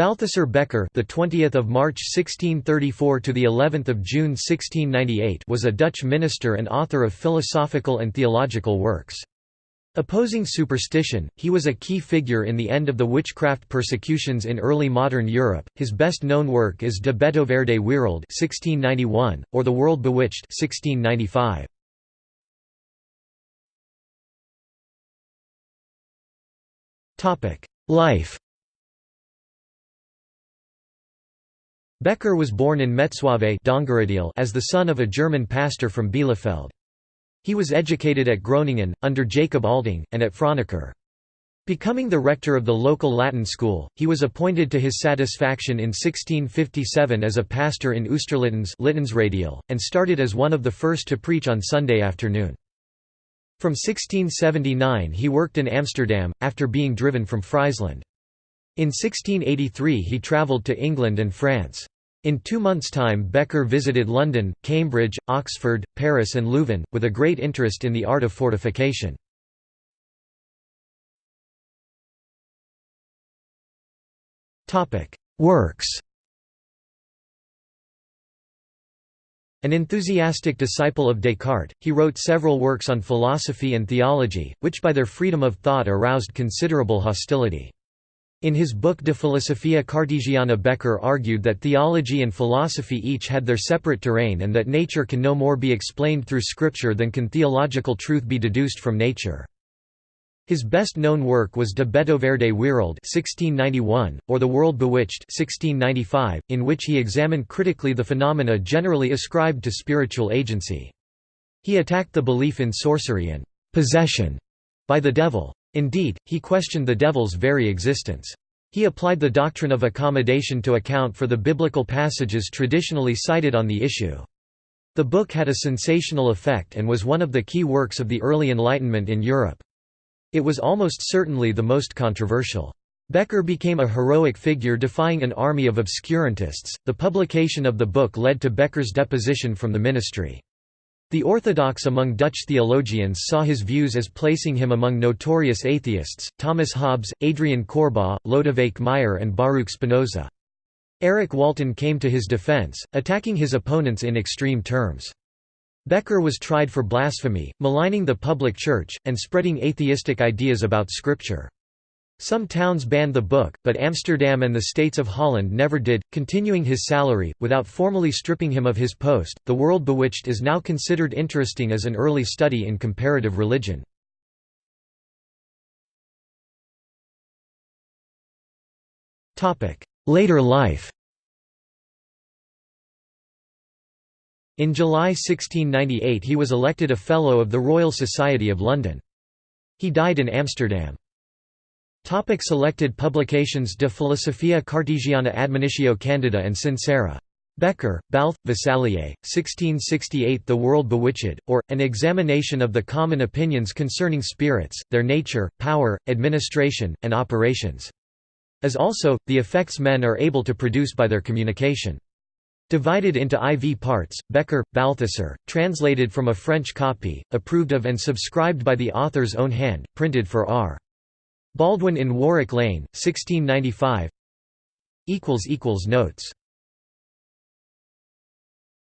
Balthasar Bekker, the 20th of March 1634 to the 11th of June 1698, was a Dutch minister and author of philosophical and theological works. Opposing superstition, he was a key figure in the end of the witchcraft persecutions in early modern Europe. His best known work is De Betoverde Weereld (1691) or The World Bewitched (1695). Topic: Life. Bekker was born in Metslawier as the son of a German pastor from Bielefeld. He was educated at Groningen, under Jacob Alting, and at Franeker. Becoming the rector of the local Latin school, he was appointed to his satisfaction in 1657 as a pastor in Oosterlittens and started as one of the first to preach on Sunday afternoon. From 1679 he worked in Amsterdam, after being driven from Friesland. In 1683 he travelled to England and France. In two months' time Bekker visited London, Cambridge, Oxford, Paris and Leuven, with a great interest in the art of fortification. Works An enthusiastic disciple of Descartes, he wrote several works on philosophy and theology, which by their freedom of thought aroused considerable hostility. In his book De Philosophia Cartesiana Bekker argued that theology and philosophy each had their separate terrain and that nature can no more be explained through scripture than can theological truth be deduced from nature. His best-known work was De Betoverde Weereld (1691) or The World Bewitched (1695), in which he examined critically the phenomena generally ascribed to spiritual agency. He attacked the belief in sorcery and possession by the devil. Indeed, he questioned the devil's very existence. He applied the doctrine of accommodation to account for the biblical passages traditionally cited on the issue. The book had a sensational effect and was one of the key works of the early Enlightenment in Europe. It was almost certainly the most controversial. Bekker became a heroic figure defying an army of obscurantists. The publication of the book led to Bekker's deposition from the ministry. The orthodox among Dutch theologians saw his views as placing him among notorious atheists, Thomas Hobbes, Adriaan Koerbagh, Lodewijk Meyer and Baruch Spinoza. Eric Walten came to his defense, attacking his opponents in extreme terms. Bekker was tried for blasphemy, maligning the public church, and spreading atheistic ideas about Scripture. Some towns banned the book, but Amsterdam and the states of Holland never did, continuing his salary, without formally stripping him of his post. The World Bewitched is now considered interesting as an early study in comparative religion. Later life In July 1698 he was elected a Fellow of the Royal Society of London. He died in Amsterdam. Topic selected publications De Philosophia Cartesiana Admonitio Candida and Sincera. Bekker, Balth, Vassallier, 1668 The World Bewitched, or, An Examination of the Common Opinions Concerning Spirits, Their Nature, Power, Administration, and Operations. As also, the effects men are able to produce by their communication. Divided into IV parts, Bekker, Balthasar, translated from a French copy, approved of and subscribed by the author's own hand, printed for R. Baldwin in Warwick Lane, 1695 Notes